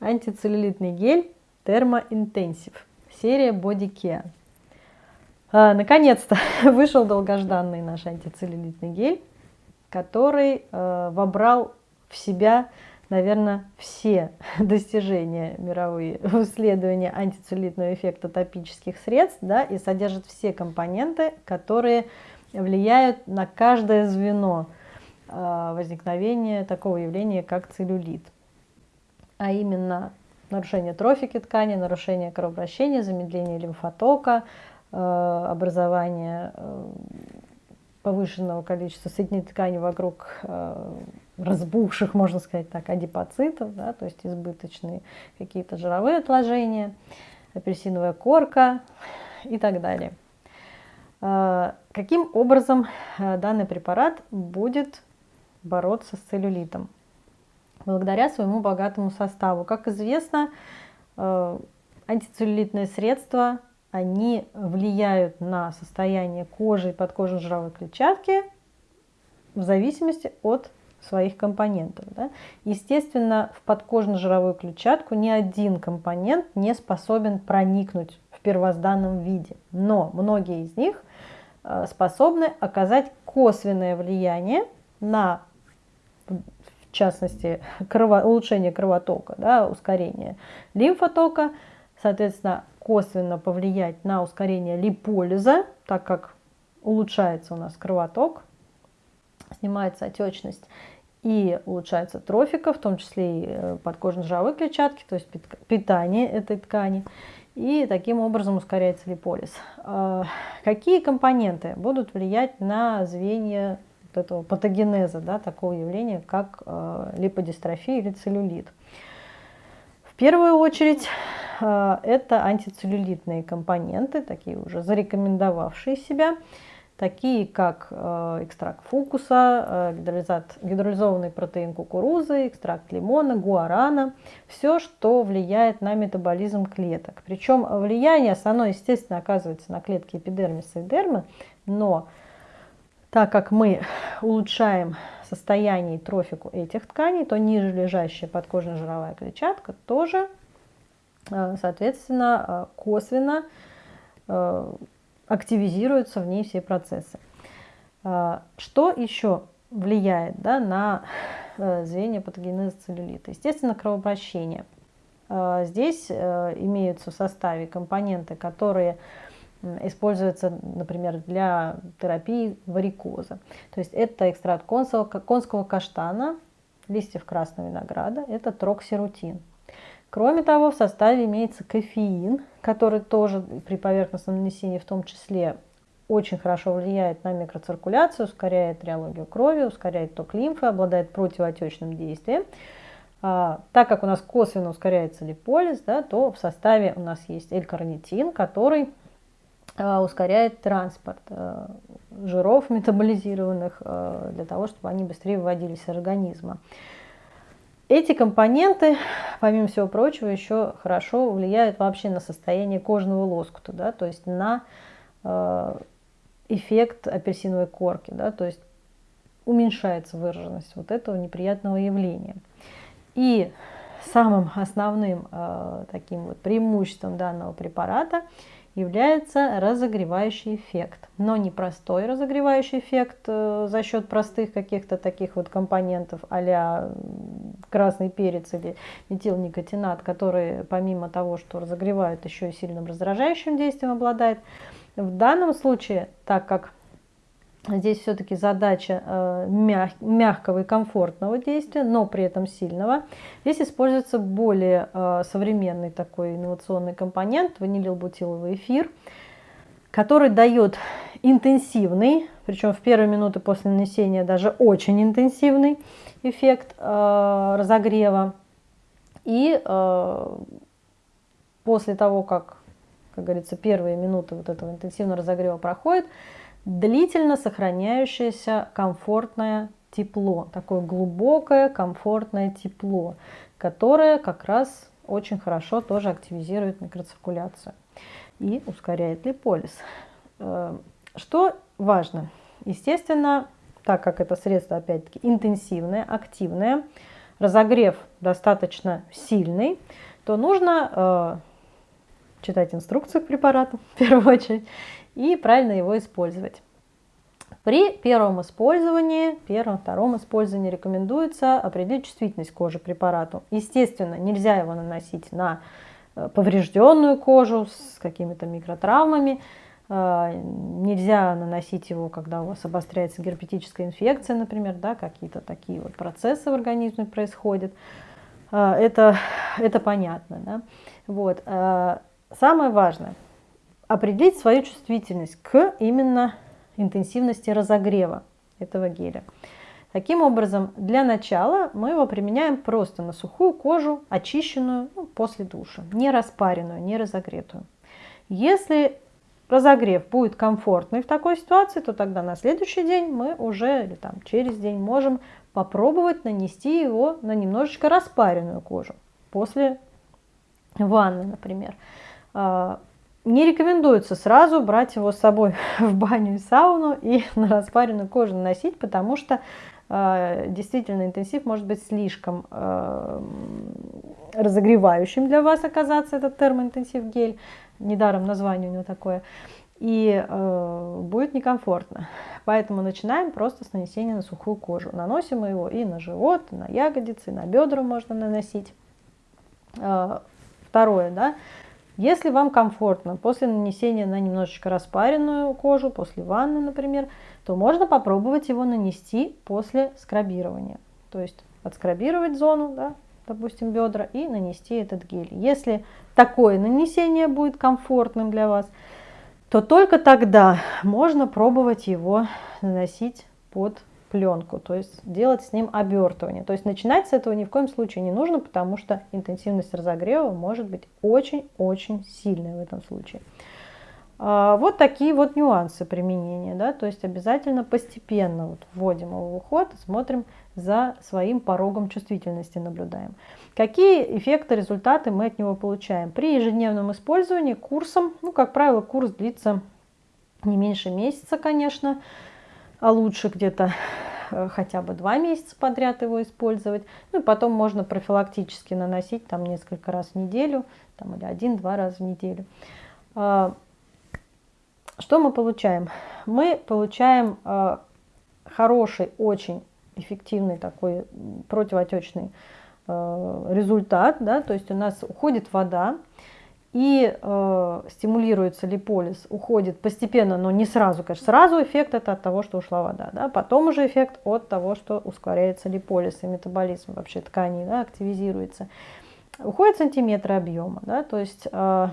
антицеллюлитный гель Thermo серия Body Care. А, Наконец-то вышел долгожданный наш антицеллюлитный гель, который э, вобрал в себя, наверное, все достижения мировые в антицеллюлитного эффекта топических средств да, и содержит все компоненты, которые влияют на каждое звено э, возникновения такого явления, как целлюлит. А именно нарушение трофики ткани, нарушение кровообращения, замедление лимфотока, э, образование э, повышенного количества соединительной ткани вокруг э, разбухших, можно сказать так, адипоцитов, да, то есть избыточные какие-то жировые отложения, апельсиновая корка и так далее. Каким образом данный препарат будет бороться с целлюлитом? Благодаря своему богатому составу. Как известно, э, антицеллюлитные средства, они влияют на состояние кожи и подкожно-жировой клетчатки в зависимости от своих компонентов. Да? Естественно, в подкожно-жировую клетчатку ни один компонент не способен проникнуть в первозданном виде, но многие из них э, способны оказать косвенное влияние на частности, крово, улучшение кровотока, да, ускорение лимфотока, соответственно, косвенно повлиять на ускорение липолиза, так как улучшается у нас кровоток, снимается отечность и улучшается трофика, в том числе и э, подкожно-жировой клетчатки, то есть питание этой ткани, и таким образом ускоряется липолиз. А, какие компоненты будут влиять на звенья этого патогенеза, да, такого явления, как э, липодистрофия или целлюлит. В первую очередь э, это антицеллюлитные компоненты, такие уже зарекомендовавшие себя, такие как э, экстракт фукуса, э, гидролизованный протеин кукурузы, экстракт лимона, гуарана, все, что влияет на метаболизм клеток. Причем влияние основное, естественно, оказывается на клетки эпидермиса и дермы, но так как мы улучшаем состояние и трофику этих тканей, то ниже лежащая подкожно-жировая клетчатка тоже, э, соответственно, э, косвенно э, активизируются в ней все процессы. Что еще влияет да, на звенья патогенеза целлюлита? Естественно, кровообращение. Здесь имеются в составе компоненты, которые используется, например, для терапии варикоза. То есть это экстракт конского, конского каштана, листьев красного винограда, это троксирутин. Кроме того, в составе имеется кофеин, который тоже при поверхностном нанесении в том числе очень хорошо влияет на микроциркуляцию, ускоряет реологию крови, ускоряет ток лимфы, обладает противоотечным действием. А, так как у нас косвенно ускоряется липолиз, да, то в составе у нас есть L-карнитин, который ускоряет транспорт э, жиров метаболизированных э, для того, чтобы они быстрее выводились из организма. Эти компоненты, помимо всего прочего, еще хорошо влияют вообще на состояние кожного лоскута, да, то есть на эффект апельсиновой корки, да, то есть уменьшается выраженность вот этого неприятного явления. И самым основным таким вот преимуществом данного препарата – является разогревающий эффект. Но не простой разогревающий эффект э, за счет простых каких-то таких вот компонентов а красный перец или метилникотинат, которые помимо того, что разогревают, еще и сильным раздражающим действием обладает. В данном случае, так как Здесь все-таки задача э, мяг, мягкого и комфортного действия, но при этом сильного. Здесь используется более э, современный такой инновационный компонент, ванилилбутиловый эфир, который дает интенсивный, причем в первые минуты после нанесения даже очень интенсивный эффект э, разогрева. И после того, как, как говорится, первые минуты вот этого интенсивного разогрева проходят, длительно сохраняющееся комфортное тепло, такое глубокое комфортное тепло, которое как раз очень хорошо тоже активизирует микроциркуляцию и ускоряет липолиз. Э, что важно? Естественно, так как это средство опять-таки интенсивное, активное, разогрев достаточно сильный, то нужно э, читать инструкцию к препарату в первую очередь и правильно его использовать. При первом использовании, первом, втором использовании рекомендуется определить чувствительность кожи препарату. Естественно, нельзя его наносить на э, поврежденную кожу с какими-то микротравмами, э, нельзя наносить его, когда у вас обостряется герпетическая инфекция, например, да, какие-то такие вот процессы в организме происходят. Э, это, это понятно. Да? Вот. Самое важное – определить свою чувствительность к именно интенсивности разогрева этого геля. Таким образом, для начала мы его применяем просто на сухую кожу, очищенную ну, после душа, не распаренную, не разогретую. Если разогрев будет комфортный в такой ситуации, то тогда на следующий день мы уже, или там через день, можем попробовать нанести его на немножечко распаренную кожу после ванны, например. Не рекомендуется сразу брать его с собой в баню и сауну и на распаренную кожу наносить, потому что э, действительно интенсив может быть слишком э, разогревающим для вас оказаться этот термоинтенсив гель, недаром название у него такое, и э, будет некомфортно. Поэтому начинаем просто с нанесения на сухую кожу. Наносим его и на живот, и на ягодицы, и на бедра можно наносить. Э, второе, да, если вам комфортно после нанесения на немножечко распаренную кожу, после ванны, например, то можно попробовать его нанести после скрабирования. То есть отскрабировать зону, да, допустим, бедра, и нанести этот гель. Если такое нанесение будет комфортным для вас, то только тогда можно пробовать его наносить под пленку, то есть делать с ним обертывание. То есть начинать с этого ни в коем случае не нужно, потому что интенсивность разогрева может быть очень-очень сильной в этом случае. А, вот такие вот нюансы применения, да, то есть обязательно постепенно вот вводим его в уход, смотрим за своим порогом чувствительности, наблюдаем. Какие эффекты, результаты мы от него получаем? При ежедневном использовании курсом, ну, как правило, курс длится не меньше месяца, конечно, а лучше где-то хотя бы два месяца подряд его использовать. Ну и потом можно профилактически наносить там несколько раз в неделю, там, или один-два раза в неделю. А, что мы получаем? Мы получаем а, хороший, очень эффективный такой противоотечный э, результат, да, то есть у нас уходит вода, и э, стимулируется липолиз, уходит постепенно, но не сразу, конечно. Сразу эффект это от того, что ушла вода, да? потом уже эффект от того, что ускоряется липолиз и метаболизм вообще тканей, да, активизируется. Уходит сантиметры объема, да, то есть э,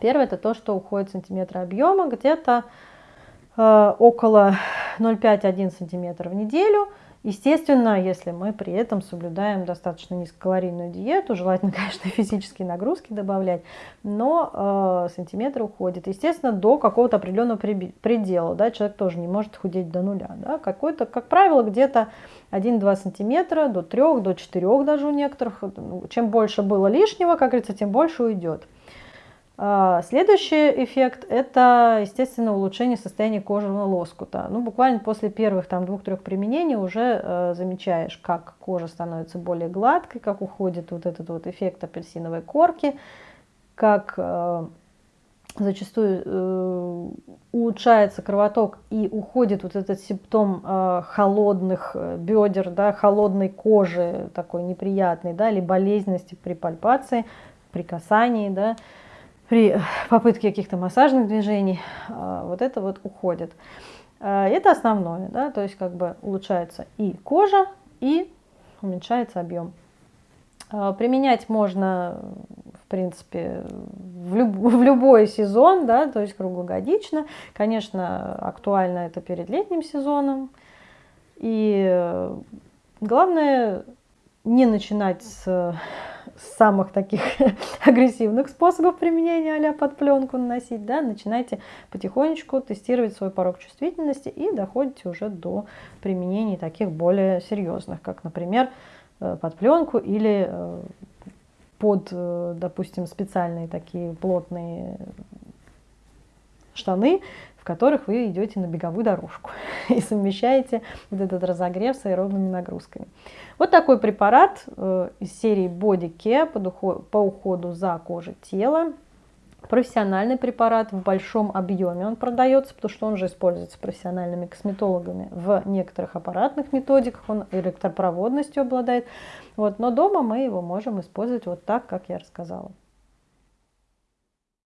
первое это то, что уходит сантиметры объема, где-то э, около 0,5-1 сантиметр в неделю – Естественно, если мы при этом соблюдаем достаточно низкокалорийную диету, желательно, конечно, физические нагрузки добавлять, но э, сантиметр уходит. Естественно, до какого-то определенного предела. Да, человек тоже не может худеть до нуля. Да, какой-то, как правило, где-то 1-2 сантиметра, до 3, до 4 даже у некоторых. Чем больше было лишнего, как говорится, тем больше уйдет. А, следующий эффект – это, естественно, улучшение состояния кожного лоскута. Ну, буквально после первых там двух-трех применений уже э, замечаешь, как кожа становится более гладкой, как уходит вот этот вот эффект апельсиновой корки, как э, зачастую э, улучшается кровоток и уходит вот этот симптом э, холодных э, бедер, да, холодной кожи, такой неприятной, да, или болезненности при пальпации, при касании, да, при попытке каких-то массажных движений, а, вот это вот уходит. А, это основное, да, то есть как бы улучшается и кожа, и уменьшается объем. А, применять можно, в принципе, в, люб в любой сезон, да, то есть круглогодично. Конечно, актуально это перед летним сезоном. И главное не начинать с самых таких агрессивных способов применения а под пленку наносить, да, начинайте потихонечку тестировать свой порог чувствительности и доходите уже до применений таких более серьезных, как, например, э, под пленку или э, под, э, допустим, специальные такие плотные штаны, которых вы идете на беговую дорожку и совмещаете вот этот разогрев с аэробными нагрузками. Вот такой препарат э, из серии Body Care по уходу за кожей тела. Профессиональный препарат в большом объеме он продается, потому что он же используется профессиональными косметологами в некоторых аппаратных методиках, он электропроводностью обладает. Вот, но дома мы его можем использовать вот так, как я рассказала.